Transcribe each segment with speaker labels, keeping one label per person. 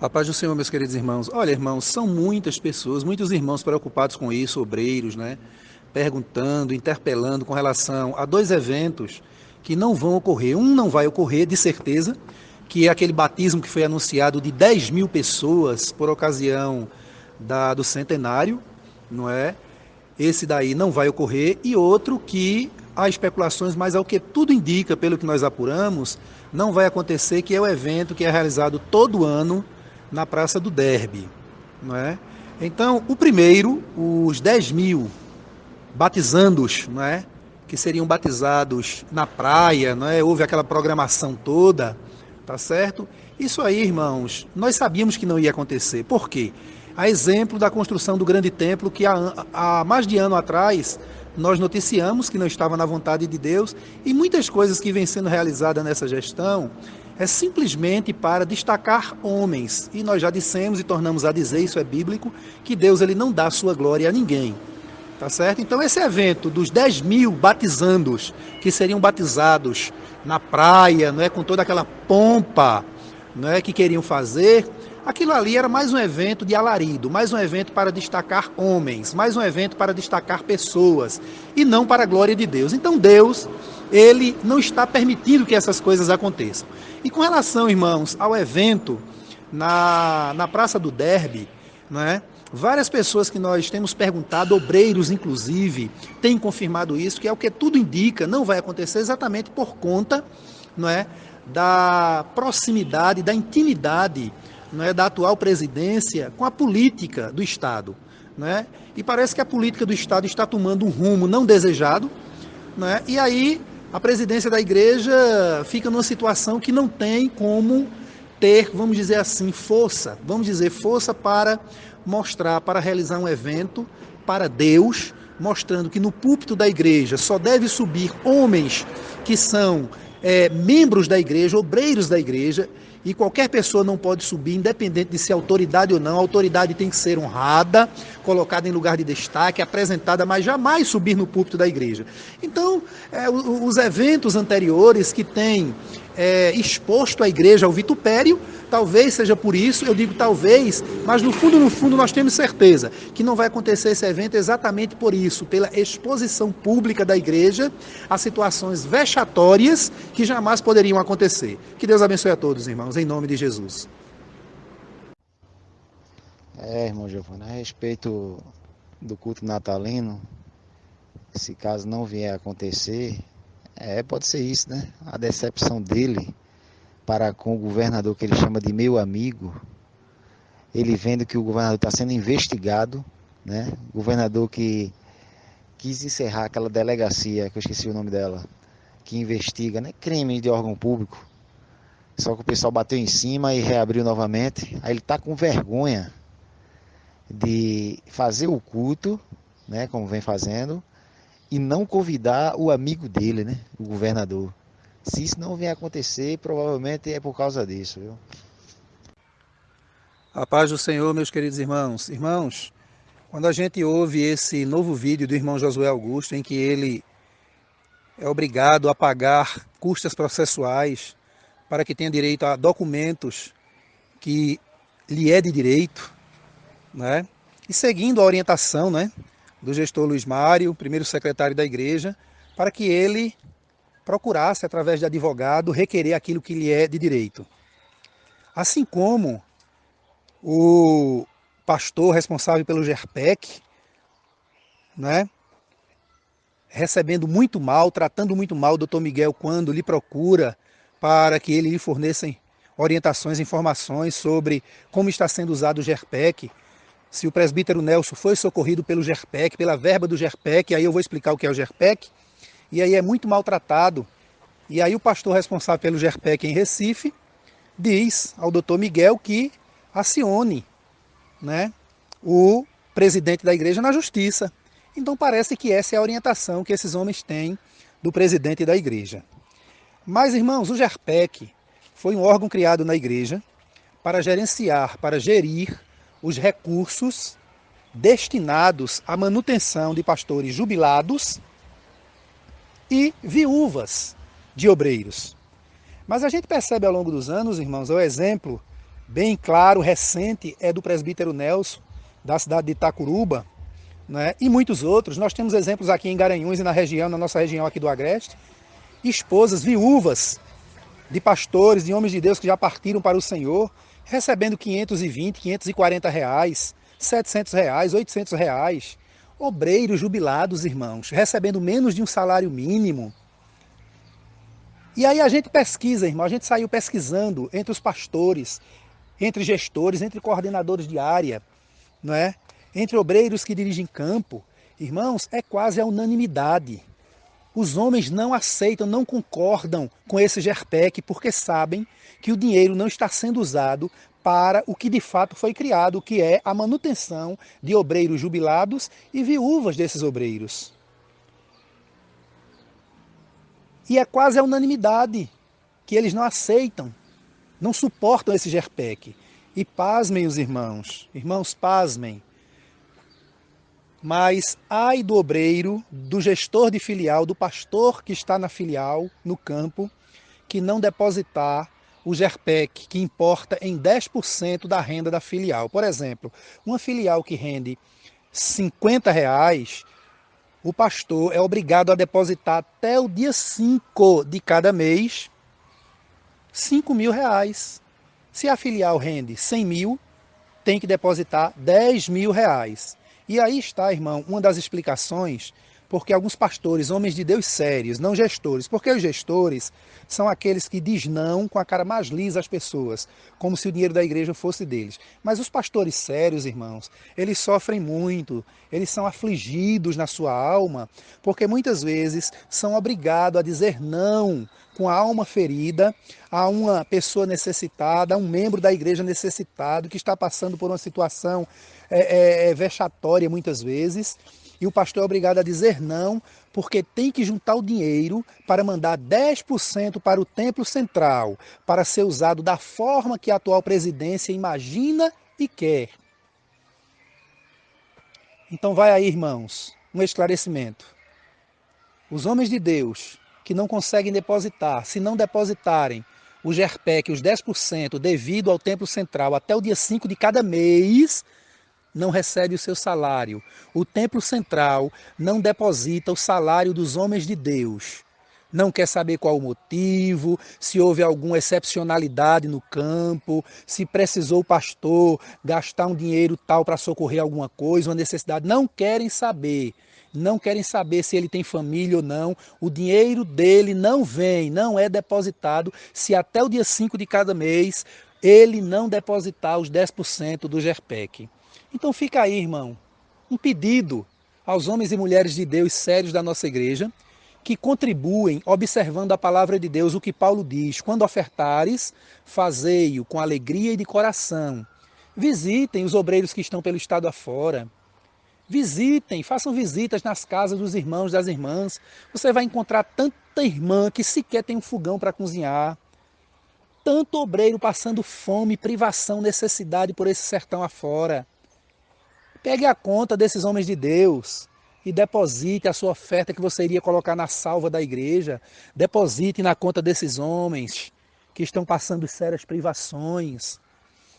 Speaker 1: A paz do Senhor, meus queridos irmãos. Olha, irmãos, são muitas pessoas, muitos irmãos preocupados com isso, obreiros, né? Perguntando, interpelando com relação a dois eventos que não vão ocorrer. Um não vai ocorrer, de certeza, que é aquele batismo que foi anunciado de 10 mil pessoas por ocasião da, do centenário, não é? Esse daí não vai ocorrer. E outro que há especulações, mas ao que tudo indica, pelo que nós apuramos, não vai acontecer, que é o evento que é realizado todo ano na Praça do Derby. Não é? Então, o primeiro, os 10 mil batizandos, não é? que seriam batizados na praia, não é? houve aquela programação toda, tá certo? Isso aí, irmãos, nós sabíamos que não ia acontecer. Por quê? A exemplo da construção do grande templo, que há, há mais de ano atrás nós noticiamos que não estava na vontade de Deus, e muitas coisas que vêm sendo realizadas nessa gestão é simplesmente para destacar homens. E nós já dissemos e tornamos a dizer, isso é bíblico, que Deus ele não dá sua glória a ninguém. Tá certo? Então esse evento dos 10 mil batizandos, que seriam batizados na praia, não é, com toda aquela pompa não é, que queriam fazer, aquilo ali era mais um evento de alarido, mais um evento para destacar homens, mais um evento para destacar pessoas, e não para a glória de Deus. Então Deus, ele não está permitindo que essas coisas aconteçam. E com relação, irmãos, ao evento na, na Praça do Derby, não é? Várias pessoas que nós temos perguntado, obreiros inclusive, têm confirmado isso, que é o que tudo indica, não vai acontecer exatamente por conta não é, da proximidade, da intimidade não é, da atual presidência com a política do Estado. Não é? E parece que a política do Estado está tomando um rumo não desejado, não é? e aí a presidência da igreja fica numa situação que não tem como ter, vamos dizer assim, força, vamos dizer, força para mostrar, para realizar um evento para Deus, mostrando que no púlpito da igreja só deve subir homens que são é, membros da igreja, obreiros da igreja, e qualquer pessoa não pode subir, independente de ser autoridade ou não. A autoridade tem que ser honrada, colocada em lugar de destaque, apresentada, mas jamais subir no púlpito da igreja. Então, é, os eventos anteriores que têm é, exposto a igreja ao vitupério, talvez seja por isso, eu digo talvez, mas no fundo, no fundo, nós temos certeza que não vai acontecer esse evento exatamente por isso, pela exposição pública da igreja a situações vexatórias que jamais poderiam acontecer. Que Deus abençoe a todos, irmãos, em nome de Jesus.
Speaker 2: É, irmão Giovanni, a respeito do culto natalino, se caso não vier a acontecer, é, pode ser isso, né? A decepção dele para com o governador que ele chama de meu amigo, ele vendo que o governador está sendo investigado, né? O governador que quis encerrar aquela delegacia, que eu esqueci o nome dela, que investiga, né? Crime de órgão público. Só que o pessoal bateu em cima e reabriu novamente. Aí ele está com vergonha de fazer o culto, né? Como vem fazendo e não convidar o amigo dele, né? O governador. Se isso não vier acontecer, provavelmente é por causa disso, viu?
Speaker 1: A paz do Senhor, meus queridos irmãos. Irmãos, quando a gente ouve esse novo vídeo do irmão Josué Augusto, em que ele é obrigado a pagar custas processuais para que tenha direito a documentos que lhe é de direito, né? E seguindo a orientação, né, do gestor Luiz Mário, primeiro secretário da igreja, para que ele procurasse, através de advogado, requerer aquilo que lhe é de direito. Assim como o pastor responsável pelo GERPEC, né, recebendo muito mal, tratando muito mal o doutor Miguel quando lhe procura para que ele lhe forneça orientações, informações sobre como está sendo usado o GERPEC, se o presbítero Nelson foi socorrido pelo GERPEC, pela verba do GERPEC, aí eu vou explicar o que é o GERPEC, e aí é muito maltratado. E aí o pastor responsável pelo GERPEC em Recife diz ao doutor Miguel que acione né, o presidente da igreja na justiça. Então parece que essa é a orientação que esses homens têm do presidente da igreja. Mas, irmãos, o GERPEC foi um órgão criado na igreja para gerenciar, para gerir os recursos destinados à manutenção de pastores jubilados e viúvas de obreiros. Mas a gente percebe ao longo dos anos, irmãos, é o exemplo bem claro, recente, é do presbítero Nelson, da cidade de Itacuruba, né? e muitos outros. Nós temos exemplos aqui em Garanhuns e na região, na nossa região aqui do Agreste, esposas viúvas de pastores, de homens de Deus que já partiram para o Senhor, recebendo 520, 540 reais, 700 reais, 800 reais. Obreiros jubilados, irmãos, recebendo menos de um salário mínimo. E aí a gente pesquisa, irmão, a gente saiu pesquisando entre os pastores, entre gestores, entre coordenadores de área, não é? entre obreiros que dirigem campo. Irmãos, é quase a unanimidade. Os homens não aceitam, não concordam com esse GERPEC porque sabem que o dinheiro não está sendo usado para o que de fato foi criado, que é a manutenção de obreiros jubilados e viúvas desses obreiros. E é quase a unanimidade que eles não aceitam, não suportam esse GERPEC. E pasmem os irmãos, irmãos, pasmem. Mas ai do obreiro, do gestor de filial, do pastor que está na filial, no campo, que não depositar o GERPEC, que importa em 10% da renda da filial. Por exemplo, uma filial que rende 50 reais, o pastor é obrigado a depositar até o dia 5 de cada mês 5 mil reais. Se a filial rende 100 mil, tem que depositar 10 mil reais. E aí está, irmão, uma das explicações porque alguns pastores, homens de Deus sérios, não gestores, porque os gestores são aqueles que diz não com a cara mais lisa às pessoas, como se o dinheiro da igreja fosse deles. Mas os pastores sérios, irmãos, eles sofrem muito, eles são afligidos na sua alma, porque muitas vezes são obrigados a dizer não com a alma ferida a uma pessoa necessitada, a um membro da igreja necessitado que está passando por uma situação é, é, é vexatória muitas vezes e o pastor é obrigado a dizer não, porque tem que juntar o dinheiro para mandar 10% para o templo central, para ser usado da forma que a atual presidência imagina e quer. Então vai aí, irmãos, um esclarecimento. Os homens de Deus que não conseguem depositar, se não depositarem o GERPEC, os 10% devido ao templo central até o dia 5 de cada mês, não recebe o seu salário. O templo central não deposita o salário dos homens de Deus. Não quer saber qual o motivo, se houve alguma excepcionalidade no campo, se precisou o pastor gastar um dinheiro tal para socorrer alguma coisa, uma necessidade. Não querem saber. Não querem saber se ele tem família ou não. O dinheiro dele não vem, não é depositado se até o dia 5 de cada mês ele não depositar os 10% do GERPEC. Então fica aí, irmão, um pedido aos homens e mulheres de Deus sérios da nossa igreja, que contribuem observando a palavra de Deus, o que Paulo diz, quando ofertares, fazei-o com alegria e de coração. Visitem os obreiros que estão pelo estado afora. Visitem, façam visitas nas casas dos irmãos, das irmãs. Você vai encontrar tanta irmã que sequer tem um fogão para cozinhar. Tanto obreiro passando fome, privação, necessidade por esse sertão afora. Pegue a conta desses homens de Deus e deposite a sua oferta que você iria colocar na salva da igreja. Deposite na conta desses homens que estão passando sérias privações.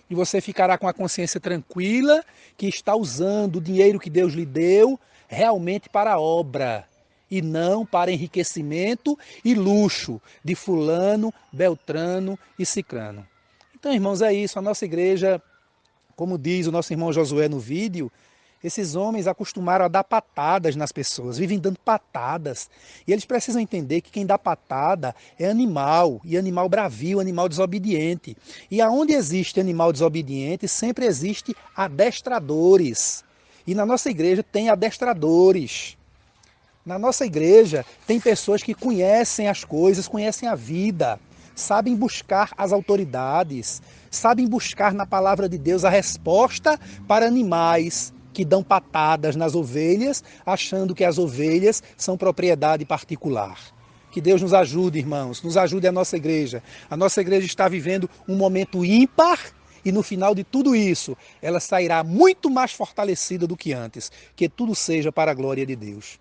Speaker 1: E você ficará com a consciência tranquila que está usando o dinheiro que Deus lhe deu realmente para a obra e não para enriquecimento e luxo de fulano, beltrano e cicrano. Então, irmãos, é isso. A nossa igreja como diz o nosso irmão Josué no vídeo, esses homens acostumaram a dar patadas nas pessoas, vivem dando patadas. E eles precisam entender que quem dá patada é animal, e animal bravio, animal desobediente. E aonde existe animal desobediente, sempre existe adestradores. E na nossa igreja tem adestradores. Na nossa igreja tem pessoas que conhecem as coisas, conhecem a vida sabem buscar as autoridades, sabem buscar na palavra de Deus a resposta para animais que dão patadas nas ovelhas, achando que as ovelhas são propriedade particular. Que Deus nos ajude, irmãos, nos ajude a nossa igreja. A nossa igreja está vivendo um momento ímpar e no final de tudo isso, ela sairá muito mais fortalecida do que antes. Que tudo seja para a glória de Deus.